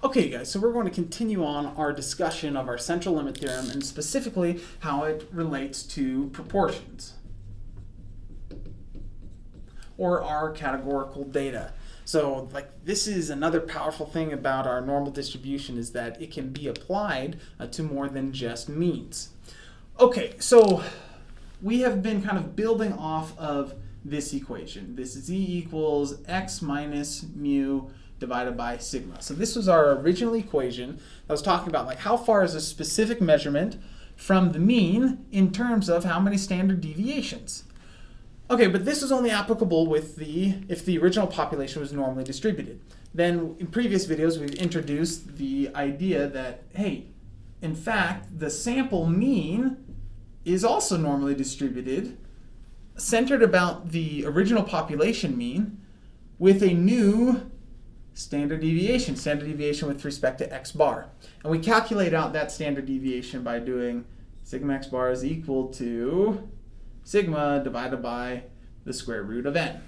Okay guys, so we're going to continue on our discussion of our central limit theorem and specifically how it relates to proportions or our categorical data. So like this is another powerful thing about our normal distribution is that it can be applied uh, to more than just means. Okay, so we have been kind of building off of this equation. This is z equals x minus mu divided by sigma. So this was our original equation that was talking about like how far is a specific measurement from the mean in terms of how many standard deviations. Okay, but this is only applicable with the if the original population was normally distributed. Then in previous videos we've introduced the idea that, hey, in fact, the sample mean is also normally distributed, centered about the original population mean, with a new standard deviation, standard deviation with respect to x bar. And we calculate out that standard deviation by doing sigma x bar is equal to sigma divided by the square root of n.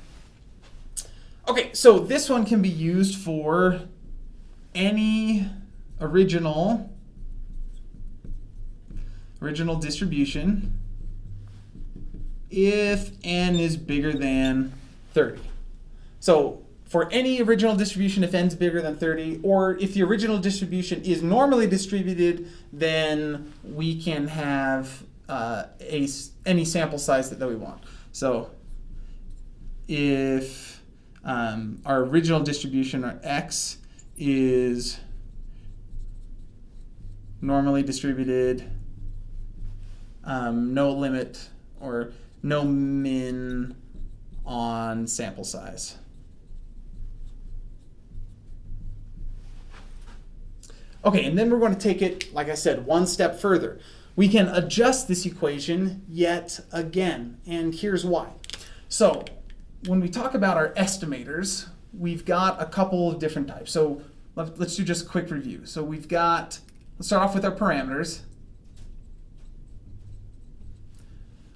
Okay, so this one can be used for any original original distribution if n is bigger than 30. So for any original distribution if n is bigger than 30, or if the original distribution is normally distributed, then we can have uh, a, any sample size that, that we want. So if um, our original distribution, or x, is normally distributed, um, no limit, or no min on sample size. Okay, and then we're going to take it, like I said, one step further. We can adjust this equation yet again, and here's why. So when we talk about our estimators, we've got a couple of different types. So let's do just a quick review. So we've got, let's start off with our parameters.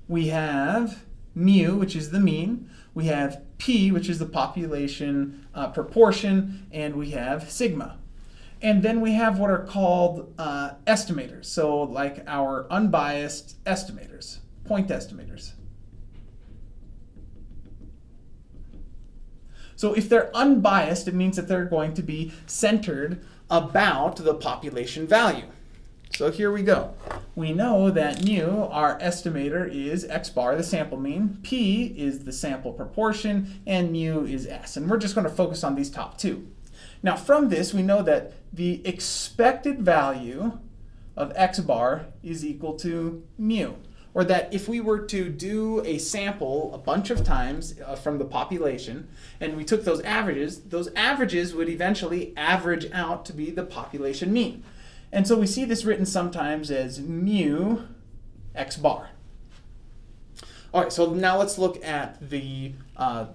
We have mu, which is the mean. We have p, which is the population uh, proportion, and we have sigma. And then we have what are called uh, estimators. So like our unbiased estimators, point estimators. So if they're unbiased, it means that they're going to be centered about the population value. So here we go. We know that mu, our estimator, is x bar, the sample mean, p is the sample proportion, and mu is s. And we're just going to focus on these top two. Now from this, we know that the expected value of x bar is equal to mu. Or that if we were to do a sample a bunch of times uh, from the population, and we took those averages, those averages would eventually average out to be the population mean. And so we see this written sometimes as mu x bar. All right, so now let's look at the uh,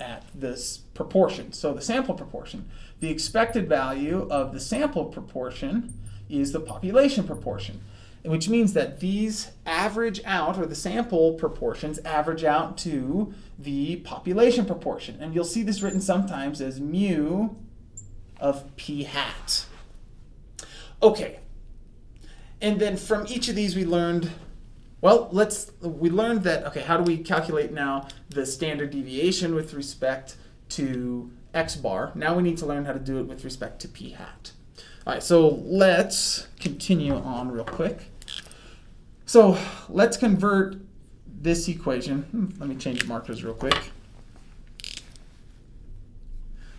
at this proportion. So the sample proportion. The expected value of the sample proportion is the population proportion, which means that these average out, or the sample proportions average out to the population proportion. And you'll see this written sometimes as mu of p hat. Okay, and then from each of these we learned well, let's we learned that okay, how do we calculate now the standard deviation with respect to x bar. Now we need to learn how to do it with respect to p hat. All right, so let's continue on real quick. So let's convert this equation. Hmm, let me change the markers real quick.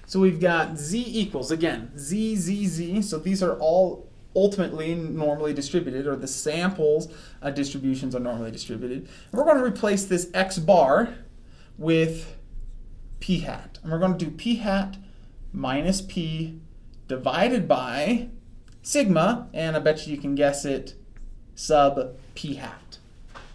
So we've got z equals, again, z, z, z. So these are all ultimately normally distributed, or the samples uh, distributions are normally distributed. And we're going to replace this x bar with p hat. And we're going to do p hat minus p divided by sigma, and I bet you you can guess it, sub p hat.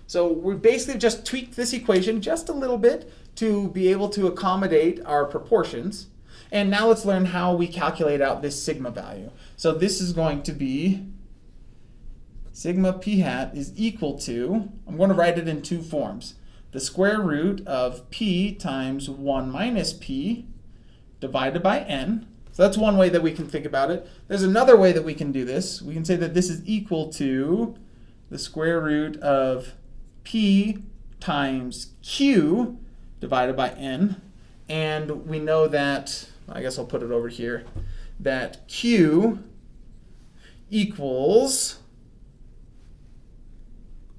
So we basically just tweaked this equation just a little bit to be able to accommodate our proportions. And now let's learn how we calculate out this sigma value. So this is going to be sigma p hat is equal to, I'm going to write it in two forms the square root of p times 1 minus p divided by n. So that's one way that we can think about it. There's another way that we can do this. We can say that this is equal to the square root of p times q divided by n. And we know that, I guess I'll put it over here, that q equals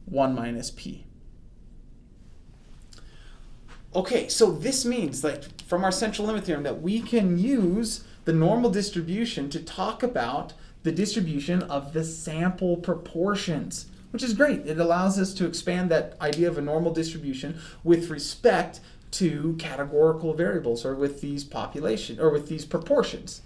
1 minus p. Okay, so this means, like, from our central limit theorem, that we can use the normal distribution to talk about the distribution of the sample proportions, which is great. It allows us to expand that idea of a normal distribution with respect to categorical variables or with these population or with these proportions.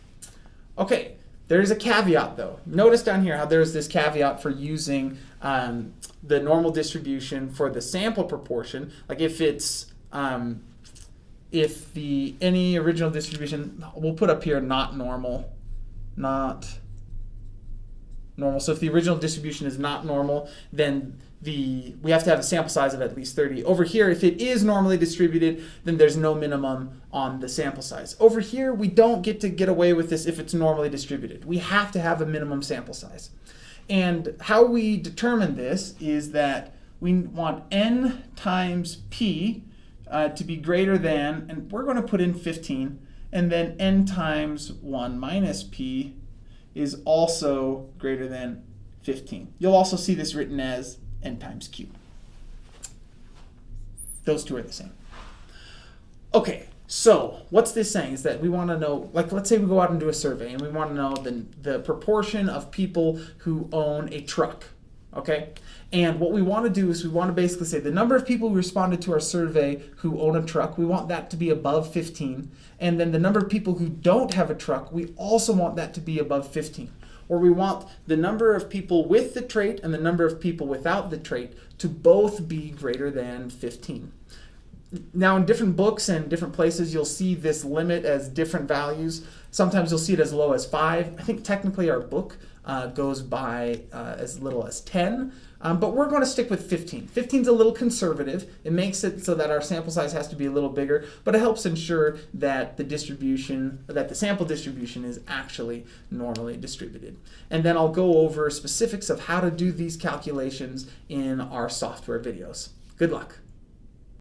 Okay, there's a caveat though. Notice down here how there's this caveat for using um, the normal distribution for the sample proportion. Like if it's um, if the any original distribution, we'll put up here not normal, not normal. So if the original distribution is not normal, then the we have to have a sample size of at least 30. Over here, if it is normally distributed, then there's no minimum on the sample size. Over here, we don't get to get away with this if it's normally distributed. We have to have a minimum sample size. And how we determine this is that we want n times p uh, to be greater than, and we're going to put in 15, and then n times 1 minus p is also greater than 15. You'll also see this written as n times q. Those two are the same. Okay, so what's this saying is that we want to know, like let's say we go out and do a survey and we want to know the, the proportion of people who own a truck, okay? And what we want to do is we want to basically say the number of people who responded to our survey who own a truck, we want that to be above 15. And then the number of people who don't have a truck, we also want that to be above 15 or we want the number of people with the trait and the number of people without the trait to both be greater than 15. Now in different books and different places you'll see this limit as different values. Sometimes you'll see it as low as 5. I think technically our book uh, goes by uh, as little as 10. Um, but we're going to stick with 15. 15 is a little conservative. It makes it so that our sample size has to be a little bigger, but it helps ensure that the distribution, that the sample distribution is actually normally distributed. And then I'll go over specifics of how to do these calculations in our software videos. Good luck.